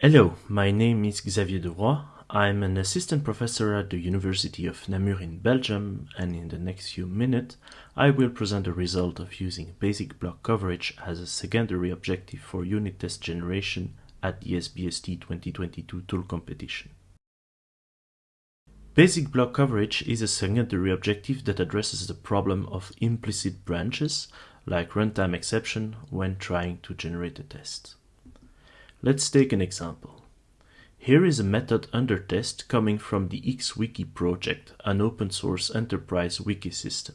Hello, my name is Xavier Devroey. I'm an assistant professor at the University of Namur in Belgium, and in the next few minutes, I will present the result of using basic block coverage as a secondary objective for unit test generation at the SBST 2022 tool competition. Basic block coverage is a secondary objective that addresses the problem of implicit branches, like runtime exception, when trying to generate a test. Let's take an example. Here is a method under test coming from the XWiki project, an open source enterprise wiki system.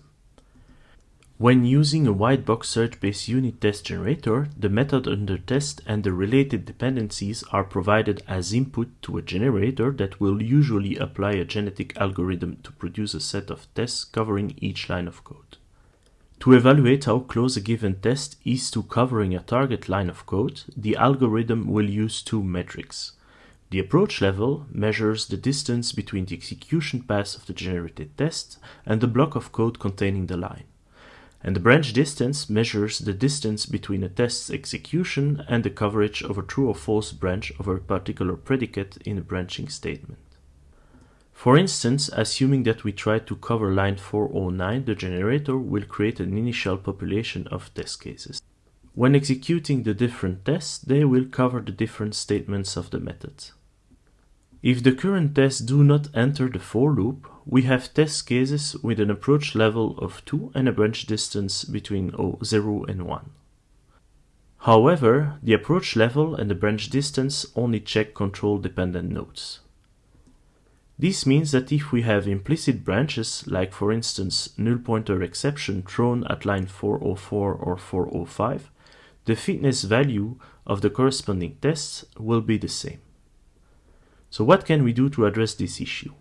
When using a white box search-based unit test generator, the method under test and the related dependencies are provided as input to a generator that will usually apply a genetic algorithm to produce a set of tests covering each line of code. To evaluate how close a given test is to covering a target line of code, the algorithm will use two metrics. The approach level measures the distance between the execution path of the generated test and the block of code containing the line. And the branch distance measures the distance between a test's execution and the coverage of a true or false branch of a particular predicate in a branching statement. For instance, assuming that we try to cover line 409, the generator will create an initial population of test cases. When executing the different tests, they will cover the different statements of the method. If the current tests do not enter the for loop, we have test cases with an approach level of 2 and a branch distance between 0 and 1. However, the approach level and the branch distance only check control dependent nodes. This means that if we have implicit branches, like for instance null pointer exception thrown at line 404 or 405, the fitness value of the corresponding tests will be the same. So what can we do to address this issue?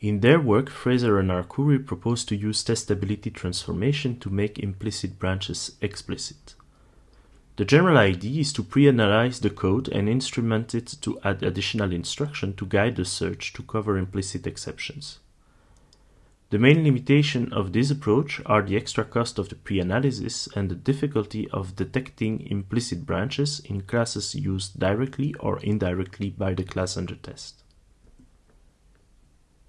In their work, Fraser and Arcuri propose to use testability transformation to make implicit branches explicit. The general idea is to pre-analyze the code and instrument it to add additional instruction to guide the search to cover implicit exceptions. The main limitation of this approach are the extra cost of the pre-analysis and the difficulty of detecting implicit branches in classes used directly or indirectly by the class under test.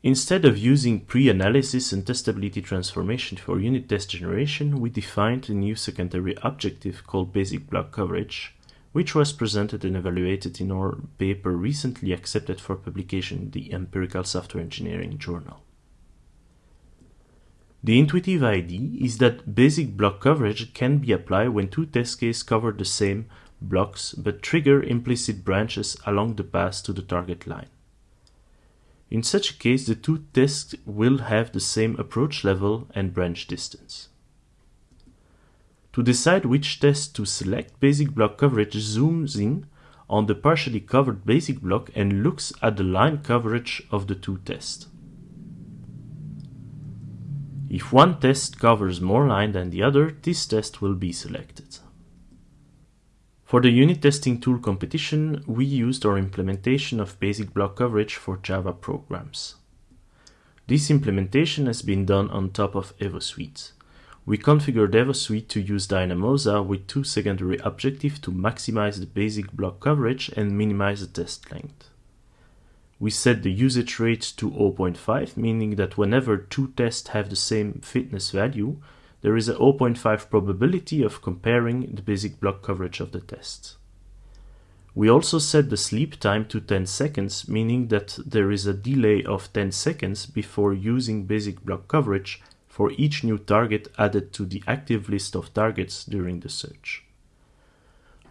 Instead of using pre-analysis and testability transformation for unit test generation, we defined a new secondary objective called basic block coverage, which was presented and evaluated in our paper recently accepted for publication in the Empirical Software Engineering Journal. The intuitive idea is that basic block coverage can be applied when two test cases cover the same blocks but trigger implicit branches along the path to the target line. In such a case, the two tests will have the same approach level and branch distance. To decide which test to select, basic block coverage zooms in on the partially covered basic block and looks at the line coverage of the two tests. If one test covers more line than the other, this test will be selected. For the unit testing tool competition, we used our implementation of basic block coverage for Java programs. This implementation has been done on top of EvoSuite. We configured EvoSuite to use Dynamosa with two secondary objectives to maximize the basic block coverage and minimize the test length. We set the usage rate to 0.5, meaning that whenever two tests have the same fitness value, there is a 0.5 probability of comparing the basic block coverage of the test. We also set the sleep time to 10 seconds, meaning that there is a delay of 10 seconds before using basic block coverage for each new target added to the active list of targets during the search.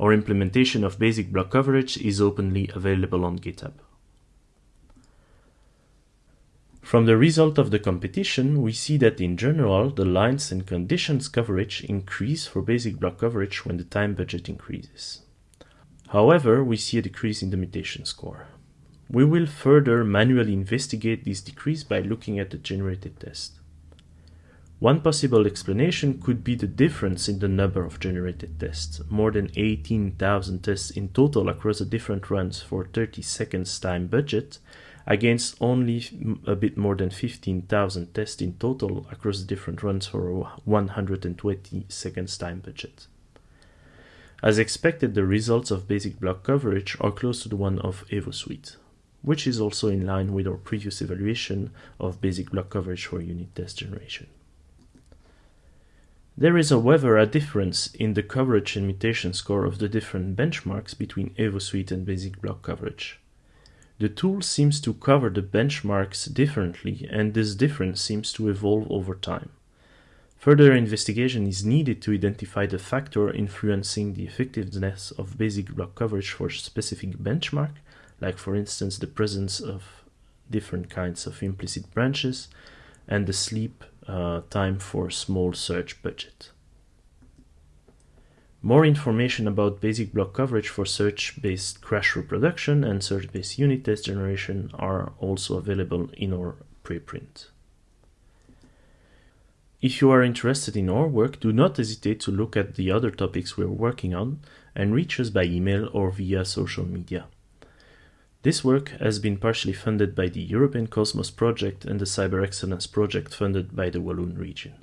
Our implementation of basic block coverage is openly available on GitHub. From the result of the competition, we see that in general, the lines and conditions coverage increase for basic block coverage when the time budget increases. However, we see a decrease in the mutation score. We will further manually investigate this decrease by looking at the generated test. One possible explanation could be the difference in the number of generated tests, more than 18,000 tests in total across the different runs for 30 seconds time budget, against only a bit more than 15,000 tests in total across different runs for a 120 seconds time budget. As expected, the results of basic block coverage are close to the one of EvoSuite, which is also in line with our previous evaluation of basic block coverage for unit test generation. There is however a difference in the coverage and mutation score of the different benchmarks between EvoSuite and basic block coverage. The tool seems to cover the benchmarks differently and this difference seems to evolve over time. Further investigation is needed to identify the factor influencing the effectiveness of basic block coverage for specific benchmark, like for instance the presence of different kinds of implicit branches and the sleep uh, time for small search budget. More information about basic block coverage for search-based crash reproduction and search-based unit test generation are also available in our preprint. If you are interested in our work, do not hesitate to look at the other topics we are working on and reach us by email or via social media. This work has been partially funded by the European Cosmos Project and the Cyber Excellence Project funded by the Walloon region.